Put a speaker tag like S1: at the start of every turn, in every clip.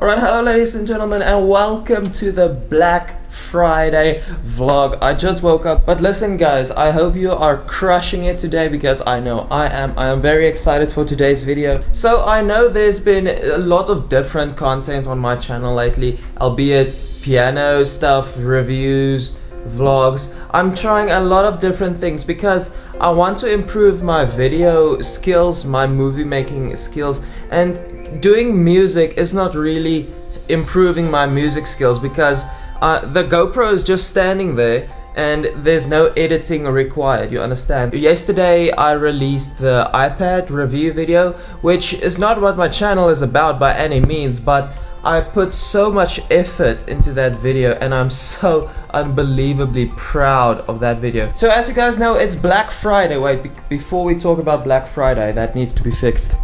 S1: Alright, hello ladies and gentlemen and welcome to the Black Friday vlog. I just woke up, but listen guys, I hope you are crushing it today because I know I am. I am very excited for today's video. So I know there's been a lot of different content on my channel lately, albeit piano stuff, reviews, vlogs i'm trying a lot of different things because i want to improve my video skills my movie making skills and doing music is not really improving my music skills because uh, the GoPro is just standing there and there's no editing required you understand? Yesterday I released the iPad review video which is not what my channel is about by any means but I put so much effort into that video and I'm so unbelievably proud of that video. So as you guys know it's Black Friday. Wait be before we talk about Black Friday that needs to be fixed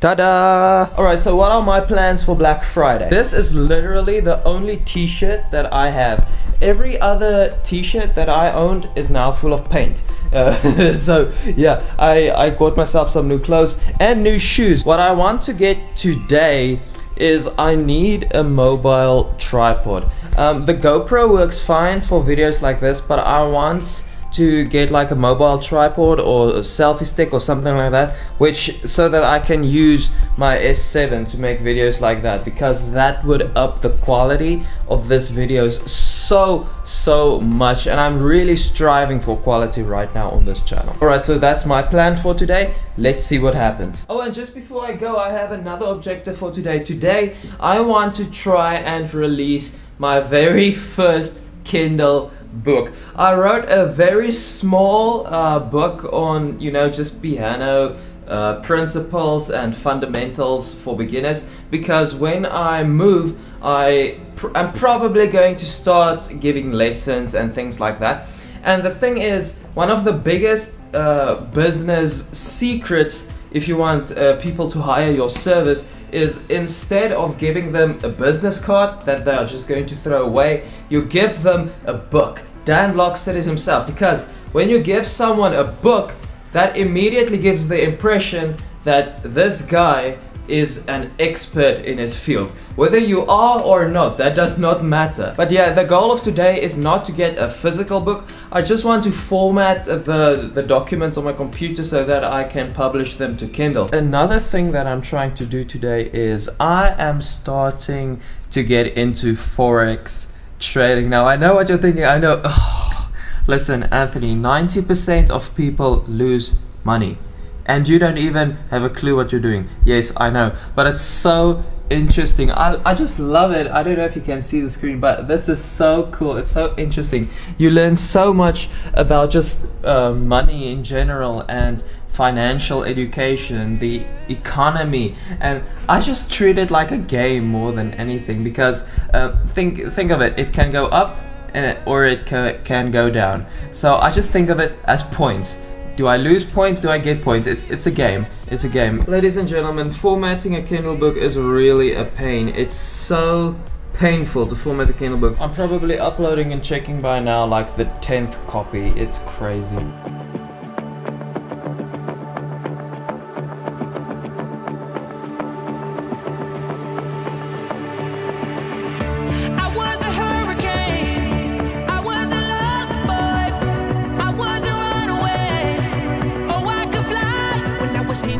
S1: Ta-da! Alright, so what are my plans for Black Friday? This is literally the only t-shirt that I have. Every other t-shirt that I owned is now full of paint. Uh, so yeah, I, I got myself some new clothes and new shoes. What I want to get today is I need a mobile tripod. Um, the GoPro works fine for videos like this, but I want to get like a mobile tripod or a selfie stick or something like that which so that I can use my S7 to make videos like that because that would up the quality of this videos so so much and I'm really striving for quality right now on this channel. Alright so that's my plan for today. Let's see what happens. Oh and just before I go I have another objective for today. Today I want to try and release my very first Kindle book. I wrote a very small uh, book on, you know, just piano uh, principles and fundamentals for beginners because when I move, I pr I'm probably going to start giving lessons and things like that. And the thing is, one of the biggest uh, business secrets if you want uh, people to hire your service is instead of giving them a business card that they are just going to throw away, you give them a book. Dan Lok said it himself because when you give someone a book, that immediately gives the impression that this guy is an expert in his field. Whether you are or not, that does not matter. But yeah, the goal of today is not to get a physical book. I just want to format the, the documents on my computer so that I can publish them to Kindle. Another thing that I'm trying to do today is I am starting to get into Forex trading. Now I know what you're thinking, I know, oh, listen Anthony, 90% of people lose money and you don't even have a clue what you're doing. Yes, I know, but it's so interesting. I, I just love it. I don't know if you can see the screen, but this is so cool. It's so interesting. You learn so much about just uh, money in general and financial education, the economy, and I just treat it like a game more than anything because uh, think think of it. It can go up and it, or it ca can go down. So I just think of it as points do I lose points? Do I get points? It's, it's a game. It's a game. Ladies and gentlemen, formatting a Kindle book is really a pain. It's so painful to format a Kindle book. I'm probably uploading and checking by now like the 10th copy. It's crazy.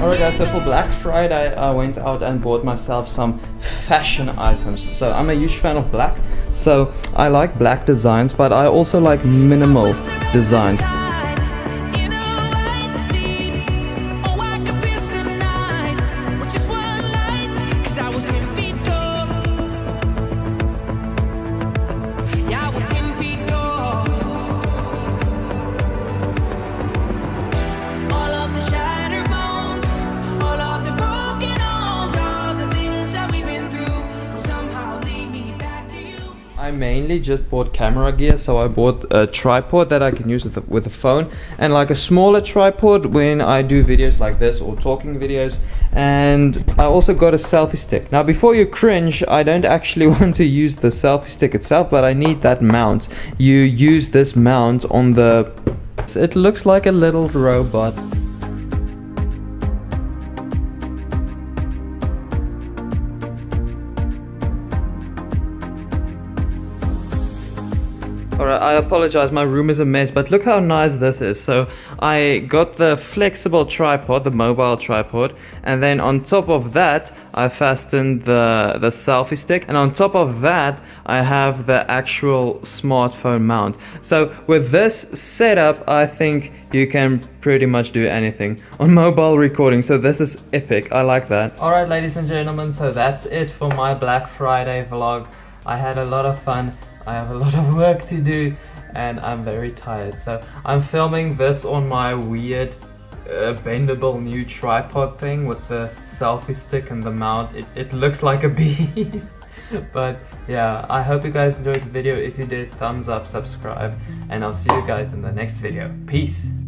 S1: Alright guys, so for Black Friday I went out and bought myself some fashion items. So I'm a huge fan of black, so I like black designs, but I also like minimal designs. I mainly just bought camera gear so I bought a tripod that I can use with a, with a phone and like a smaller tripod when I do videos like this or talking videos. And I also got a selfie stick. Now before you cringe I don't actually want to use the selfie stick itself but I need that mount. You use this mount on the it looks like a little robot Alright, I apologize, my room is a mess, but look how nice this is. So, I got the flexible tripod, the mobile tripod, and then on top of that, I fastened the, the selfie stick, and on top of that, I have the actual smartphone mount. So, with this setup, I think you can pretty much do anything on mobile recording, so this is epic, I like that. Alright, ladies and gentlemen, so that's it for my Black Friday vlog. I had a lot of fun. I have a lot of work to do and I'm very tired. So I'm filming this on my weird uh, bendable new tripod thing with the selfie stick and the mount. It, it looks like a beast. but yeah, I hope you guys enjoyed the video. If you did, thumbs up, subscribe, and I'll see you guys in the next video. Peace!